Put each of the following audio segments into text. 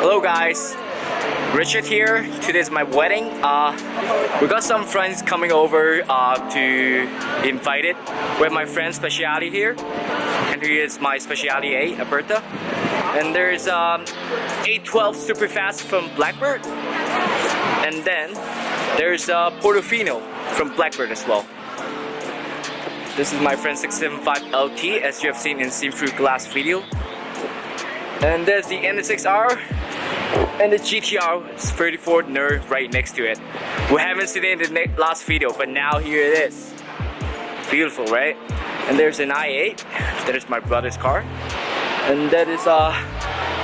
guys? Richard here. Today is my wedding. Uh, we got some friends coming over uh, to invite it. We have my friend Speciale here. And here is my Speciale 8, Alberta. And there's um, 812 Super Fast from Blackbird. And then there's uh, Portofino from Blackbird as well. This is my friend 675 LT as you have seen in Through Glass video. And there's the NSXR and the GTR 34 Nerd right next to it. We haven't seen it in the last video, but now here it is. Beautiful, right? And there's an i8, that is my brother's car. And that is a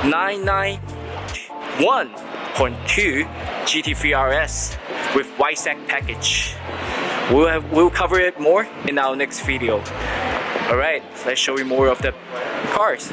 991.2 GT3 RS with Weissach package. We'll, have, we'll cover it more in our next video. Alright, let's show you more of the cars.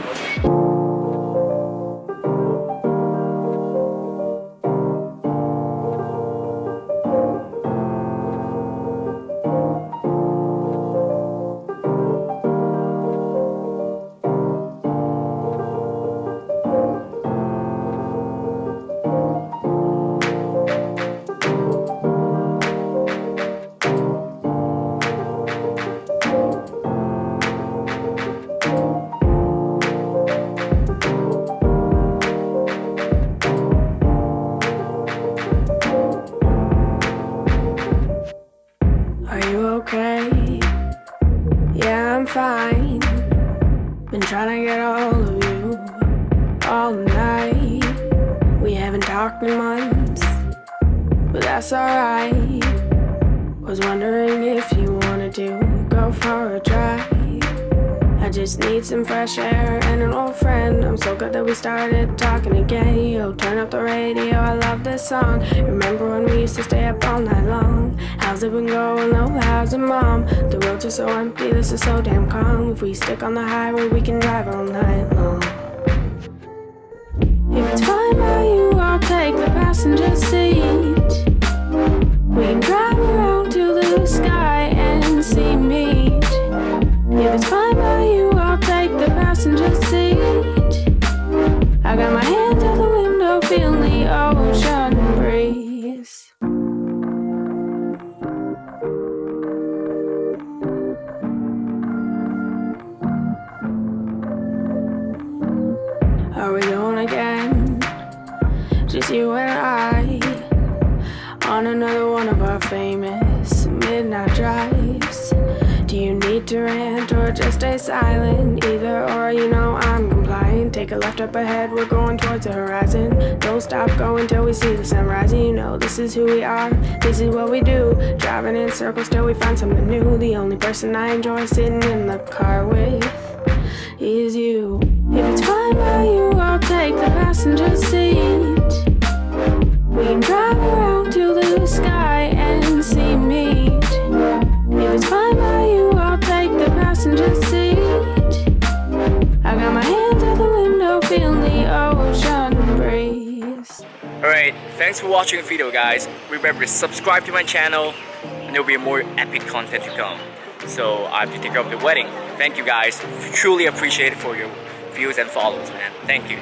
Okay? Yeah, I'm fine. Been trying to get a hold of you all night. We haven't talked in months, but that's alright. Was wondering if you wanted to go for a drive. I just need some fresh air and an old so good that we started talking again. Yo, turn up the radio, I love this song. Remember when we used to stay up all night long? How's it been going? Oh, how's it, mom? The roads are so empty, this is so damn calm. If we stick on the highway, we can drive all night long. If fine by you, I'll take the passenger seat. Are we going again? Just you and I on another one of our famous midnight drives. Do you need to rant or just stay silent? Either or, you know I'm. Take a left up ahead, we're going towards the horizon. Don't stop going till we see the sunrise. You know this is who we are, this is what we do. Driving in circles till we find something new. The only person I enjoy sitting in the car with is you. If it's fine by you, I'll take the passenger seat. Alright, thanks for watching the video guys. Remember to subscribe to my channel and there'll be more epic content to come. So I have to take care of the wedding. Thank you guys. Truly appreciate it for your views and follows man. Thank you.